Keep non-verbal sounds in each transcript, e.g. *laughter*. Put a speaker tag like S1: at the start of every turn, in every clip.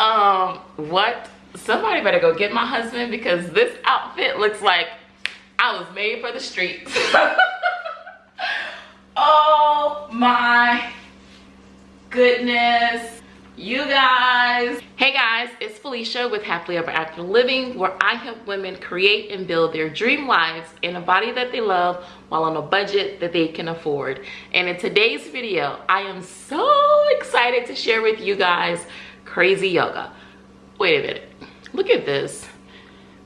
S1: um what? Somebody better go get my husband because this outfit looks like i was made for the streets. *laughs* Oh my goodness. You guys. Hey guys it's felicia with happily ever after living where i help women create and build their dream lives in a body that they love while on a budget that they can afford. And in today's video i am so excited to share with you guys crazy yoga. Wait a minute. Look at this.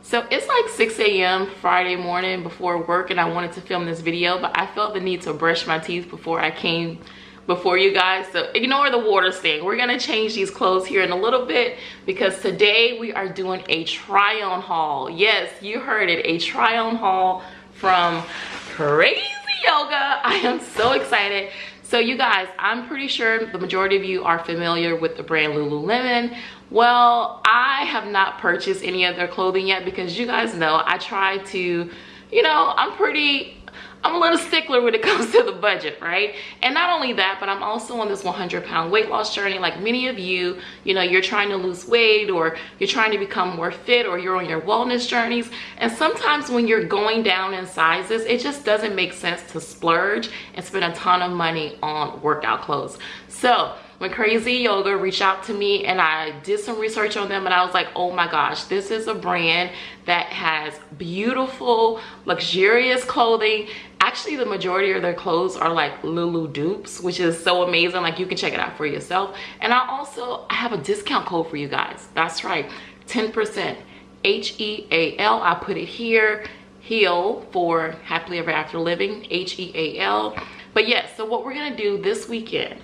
S1: So it's like 6 a.m friday morning before work and i wanted to film this video but i felt the need to brush my teeth before i came before you guys. So ignore the water thing we're gonna change these clothes here in a little bit because today we are doing a try on haul. Yes you heard it. A try on haul from crazy yoga. I am so excited so you guys i'm pretty sure the majority of you are familiar with the brand lululemon. Well i have not purchased any of their clothing yet because you guys know i try to you know i'm pretty I'm a little stickler when it *laughs* comes to the budget, right? And not only that, but I'm also on this 100 pound weight loss journey. Like many of you, you know, you're trying to lose weight or you're trying to become more fit or you're on your wellness journeys. And sometimes when you're going down in sizes, it just doesn't make sense to splurge and spend a ton of money on workout clothes. So Crazy Yoga reached out to me and I did some research on them and I was like, oh my gosh, this is a brand that has beautiful, luxurious clothing. Actually, the majority of their clothes are like Lulu dupes, which is so amazing. Like you can check it out for yourself. And I also I have a discount code for you guys. That's right, 10%. H-E-A-L, I put it here. Heal for Happily Ever After Living, H-E-A-L. But yes, so what we're gonna do this weekend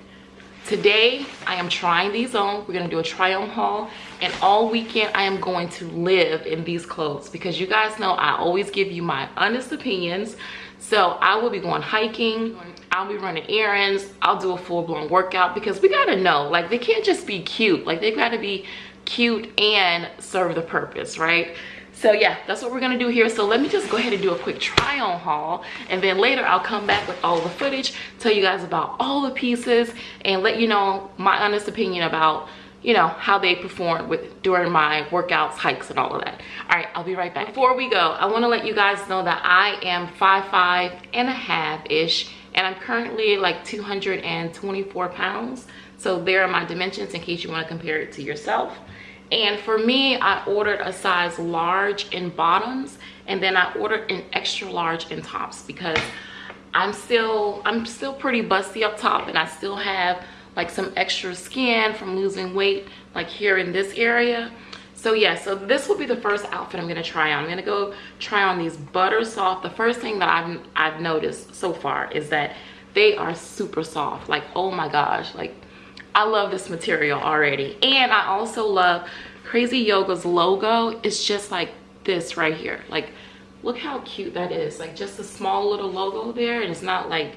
S1: today i am trying these on. We're gonna do a try on haul. And all weekend i am going to live in these clothes because you guys know i always give you my honest opinions. So i will be going hiking. I'll be running errands. I'll do a full-blown workout because we gotta know. Like they can't just be cute. Like they gotta be cute and serve the purpose right so yeah that's what we're gonna do here. So let me just go ahead and do a quick try on haul and then later i'll come back with all the footage tell you guys about all the pieces and let you know my honest opinion about you know how they perform with during my workouts hikes and all of that. All right i'll be right back. Before we go i want to let you guys know that i am five five and a half ish and i'm currently like 224 pounds. So there are my dimensions in case you want to compare it to yourself and for me i ordered a size large in bottoms and then i ordered an extra large in tops because i'm still i'm still pretty busty up top and i still have like some extra skin from losing weight like here in this area. So yeah so this will be the first outfit i'm gonna try on. I'm gonna go try on these butter soft. The first thing that i've i've noticed so far is that they are super soft. Like oh my gosh like I love this material already. And I also love Crazy Yoga's logo. It's just like this right here. Like, look how cute that is. Like, just a small little logo there. And it's not like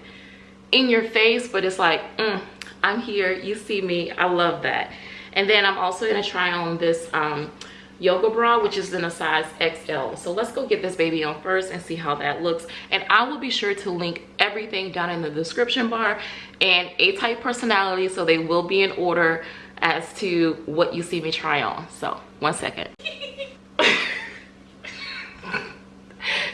S1: in your face, but it's like, mm, I'm here. You see me. I love that. And then I'm also going to try on this um, yoga bra which is in a size xl so let's go get this baby on first and see how that looks. And i will be sure to link everything down in the description bar and a-type personality so they will be in order as to what you see me try on. So one second. *laughs*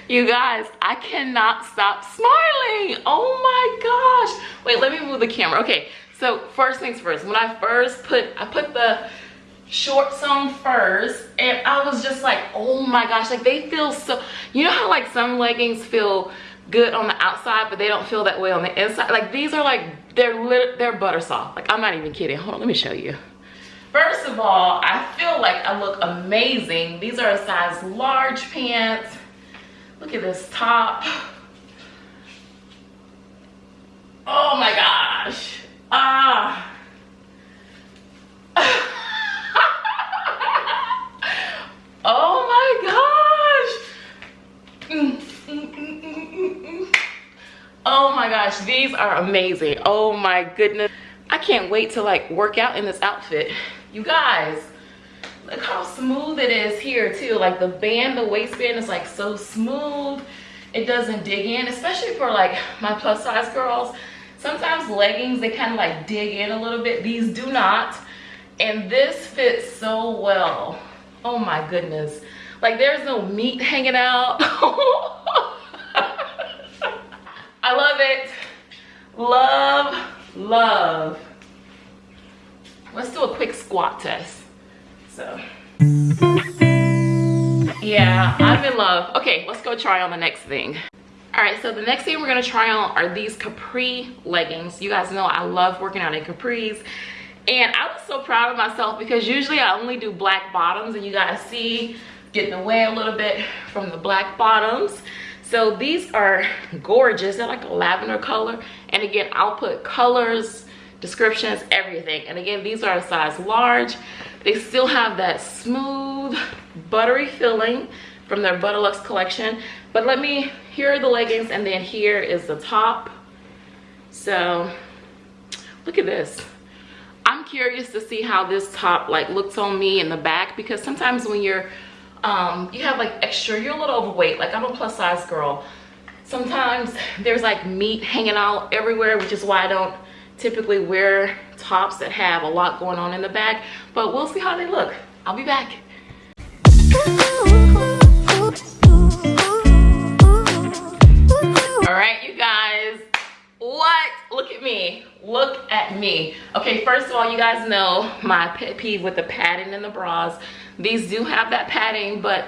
S1: You guys i cannot stop smiling. Oh my gosh. Wait let me move the camera. Okay so first things first. When i first put i put the shorts on first and i was just like oh my gosh like they feel so you know how like some leggings feel good on the outside but they don't feel that way on the inside? Like these are like they're lit they're butter soft like i'm not even kidding. Hold on let me show you. First of all i feel like i look amazing. These are a size large pants. Look at this top. Oh my gosh. Ah *laughs* oh my gosh these are amazing. Oh my goodness. I can't wait to like work out in this outfit. You guys look how smooth it is here too. Like the band the waistband is like so smooth. It doesn't dig in especially for like my plus size girls. Sometimes leggings they kind of like dig in a little bit. These do not. And this fits so well. Oh my goodness. Like there's no meat hanging out. *laughs* I love it love love. Let's do a quick squat test. So. Yeah i'm in love. Okay let's go try on the next thing. All right so the next thing we're going to try on are these capri leggings. You guys know i love working out in capris. And i was so proud of myself because usually i only do black bottoms and you guys see getting away a little bit from the black bottoms so these are *laughs* gorgeous they're like a lavender color and again i'll put colors descriptions everything and again these are a size large they still have that smooth buttery feeling from their Butterluxe collection. But let me, here are the leggings and then here is the top. So look at this. I'm curious to see how this top like looks on me in the back because sometimes when you're, um, you have like extra, you're a little overweight. Like I'm a plus size girl. Sometimes *laughs* there's like meat hanging out everywhere, which is why I don't typically wear tops that have a lot going on in the back. But we'll see how they look. I'll be back. all right you guys what? Look at me. Look at me. Okay first of all you guys know my pet peeve with the padding in the bras. These do have that padding but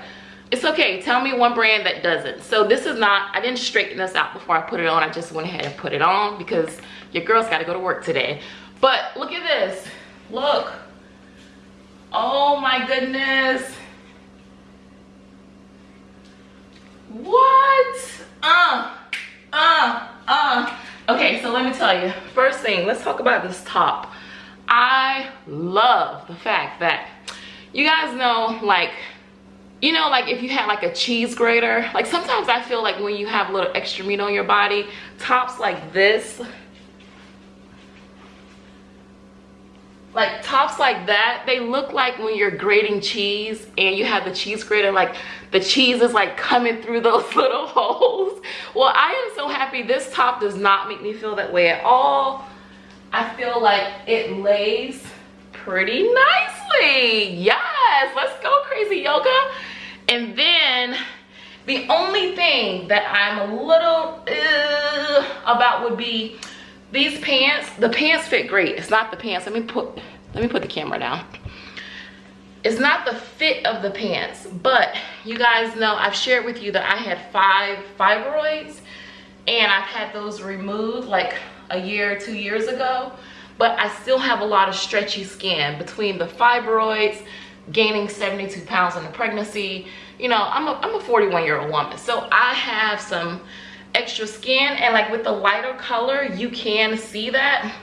S1: it's okay. Tell me one brand that doesn't. So this is not i didn't straighten this out before i put it on. I just went ahead and put it on because your girl's got to go to work today. But look at this. Look. Oh my goodness. What? Uh uh, uh. Okay, so let me tell you. First thing, let's talk about this top. I love the fact that you guys know, like, you know, like if you had like a cheese grater, like sometimes I feel like when you have a little extra meat on your body, tops like this, like tops like that they look like when you're grating cheese and you have the cheese grater like the cheese is like coming through *laughs* those little holes. Well i am so happy this top does not make me feel that way at all. I feel like it lays pretty nicely. Yes let's go crazy yoga. And then the only thing that i'm a little uh, about would be these pants the pants fit great. It's not the pants. Let me put let me put the camera down. It's not the fit of the pants but you guys know i've shared with you that i had five fibroids and i've had those removed like a year or two years ago but i still have a lot of stretchy skin. Between the fibroids gaining 72 pounds in the pregnancy you know i'm a, I'm a 41 year old woman so i have some extra skin and like with the lighter color you can see that.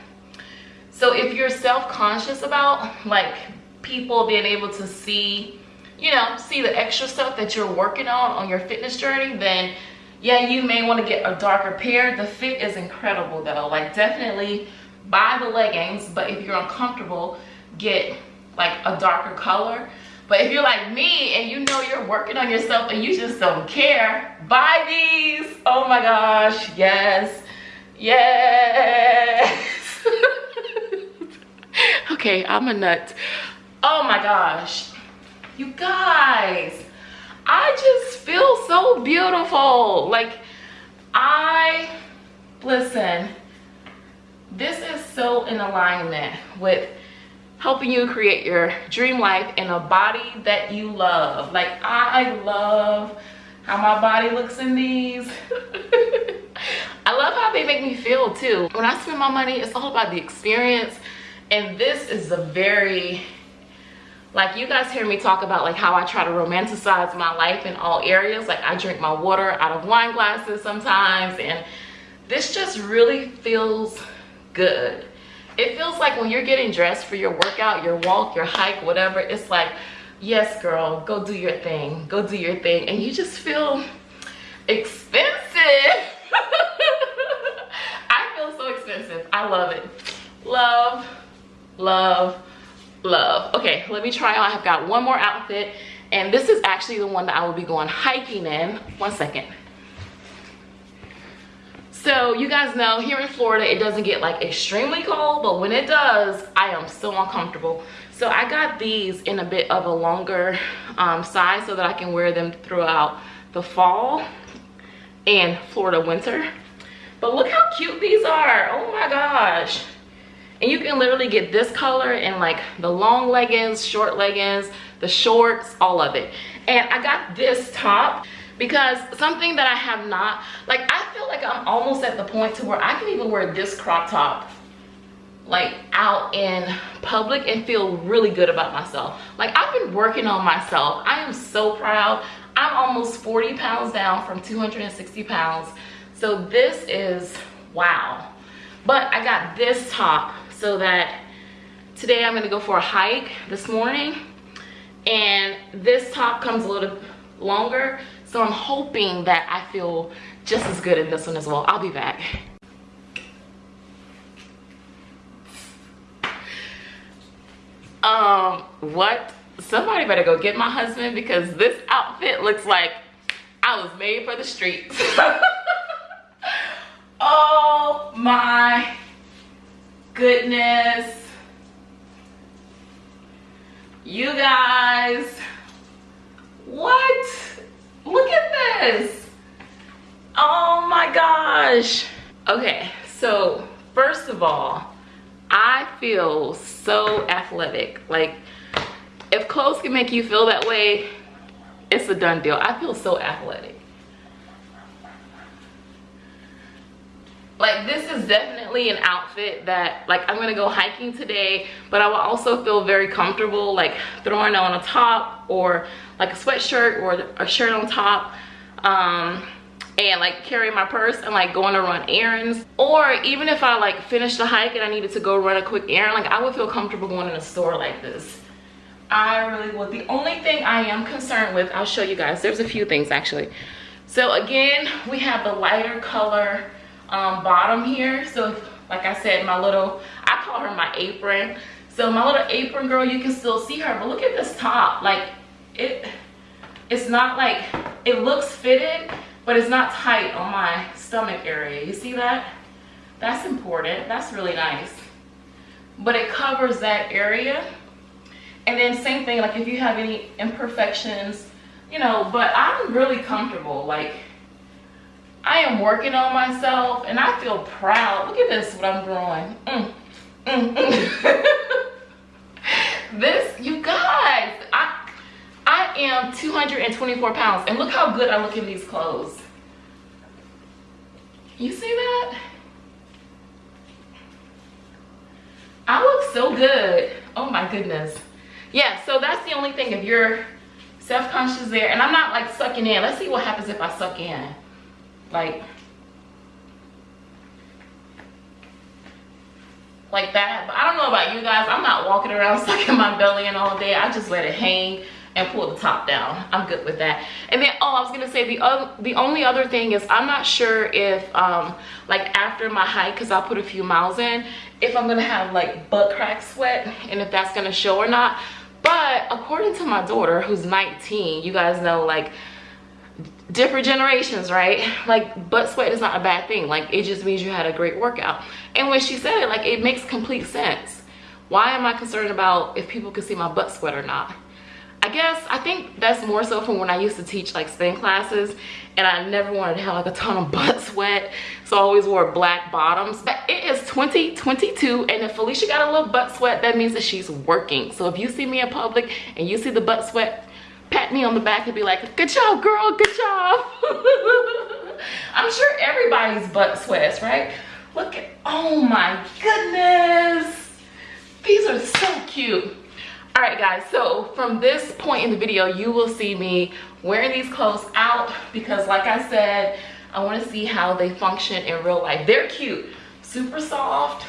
S1: So if you're self-conscious about like people being able to see you know see the extra stuff that you're working on on your fitness journey then yeah you may want to get a darker pair. The fit is incredible though. Like definitely buy the leggings but if you're uncomfortable get like a darker color but if you're like me and you know you're working on yourself and you just don't care, buy these. Oh my gosh, yes, yes. *laughs* okay, I'm a nut. Oh my gosh, you guys, I just feel so beautiful. Like I, listen, this is so in alignment with helping you create your dream life in a body that you love. Like i love how my body looks in these. *laughs* I love how they make me feel too. When i spend my money it's all about the experience. And this is a very like you guys hear me talk about like how i try to romanticize my life in all areas. Like i drink my water out of wine glasses sometimes and this just really feels good it feels like when you're getting dressed for your workout your walk your hike whatever it's like yes girl go do your thing go do your thing. And you just feel expensive. *laughs* I feel so expensive. I love it. Love love love. Okay let me try on i've got one more outfit and this is actually the one that i will be going hiking in. One second So you guys know here in Florida, it doesn't get like extremely cold, but when it does, I am so uncomfortable. So I got these in a bit of a longer um, size so that I can wear them throughout the fall and Florida winter. But look how cute these are. Oh my gosh. And you can literally get this color in like the long leggings, short leggings, the shorts, all of it. And I got this top because something that I have not, like I feel like I'm almost at the point to where I can even wear this crop top like out in public and feel really good about myself. Like I've been working on myself. I am so proud. I'm almost 40 pounds down from 260 pounds. So this is wow. But I got this top so that today I'm gonna go for a hike this morning and this top comes a little longer so i'm hoping that i feel just as good in this one as well. I'll be back. Um what? Somebody better go get my husband because this outfit looks like i was made for the streets. *laughs* Oh my goodness. You guys what look at this. Oh my gosh. Okay so first of all i feel so athletic. Like if clothes can make you feel that way it's a done deal. I feel so athletic like this is definitely an outfit that like i'm gonna go hiking today but i will also feel very comfortable like throwing on a top or like a sweatshirt or a shirt on top um and like carrying my purse and like going to run errands. Or even if i like finished the hike and i needed to go run a quick errand like i would feel comfortable going in a store like this. I really would. The only thing i am concerned with i'll show you guys. There's a few things actually. So again we have the lighter color um, bottom here. So like I said, my little, I call her my apron. So my little apron girl, you can still see her, but look at this top. Like it, it's not like, it looks fitted, but it's not tight on my stomach area. You see that? That's important. That's really nice. But it covers that area. And then same thing, like if you have any imperfections, you know, but I'm really comfortable. Like I am working on myself and I feel proud. Look at this, what I'm growing. Mm, mm, mm. *laughs* this, you guys, I, I am 224 pounds and look how good I look in these clothes. You see that? I look so good. Oh my goodness. Yeah, so that's the only thing if you're self-conscious there. And I'm not like sucking in. Let's see what happens if I suck in like like that. But i don't know about you guys. I'm not walking around *laughs* sucking my belly in all day. I just let it hang and pull the top down. I'm good with that. And then oh i was gonna say the other the only other thing is i'm not sure if um like after my hike because i'll put a few miles in if i'm gonna have like butt crack sweat and if that's gonna show or not. But according to my daughter who's 19 you guys know like different generations right? Like butt sweat is not a bad thing. Like it just means you had a great workout. And when she said it like it makes complete sense. Why am i concerned about if people can see my butt sweat or not? I guess i think that's more so from when i used to teach like spin classes and i never wanted to have like a ton of *laughs* butt sweat so i always wore black bottoms. But it is 2022 and if felicia got a little butt sweat that means that she's working. So if you see me in public and you see the butt sweat pat me on the back and be like, good job, girl, good job. *laughs* I'm sure everybody's butt sweats, right? Look at, oh my goodness. These are so cute. All right, guys, so from this point in the video, you will see me wearing these clothes out because like I said, I wanna see how they function in real life. They're cute, super soft,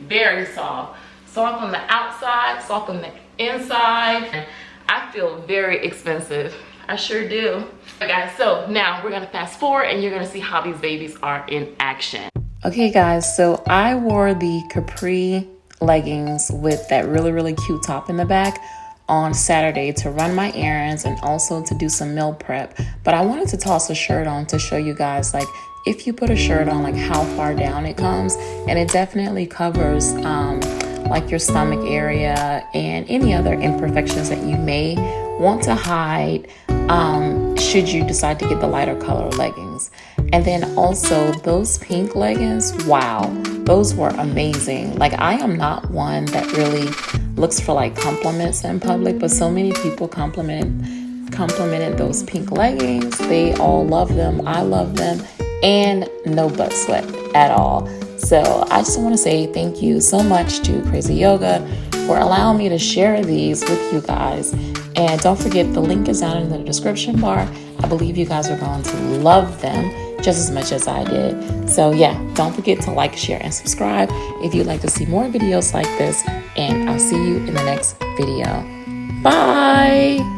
S1: very soft. Soft on the outside, soft on the inside. Feel very expensive. I sure do. Guys, so now we're gonna fast forward and you're gonna see how these babies are in action.
S2: Okay guys, so I wore the capri leggings with that really, really cute top in the back on Saturday to run my errands and also to do some meal prep. But I wanted to toss a shirt on to show you guys like if you put a shirt on, like how far down it comes. And it definitely covers um, like your stomach area and any other imperfections that you may want to hide um, should you decide to get the lighter color leggings. And then also those pink leggings, wow, those were amazing. Like I am not one that really looks for like compliments in public, but so many people compliment complimented those pink leggings. They all love them. I love them and no butt sweat at all. So I just want to say thank you so much to Crazy Yoga for allowing me to share these with you guys. And don't forget, the link is down in the description bar. I believe you guys are going to love them just as much as I did. So, yeah, don't forget to like, share, and subscribe if you'd like to see more videos like this. And I'll see you in the next video. Bye.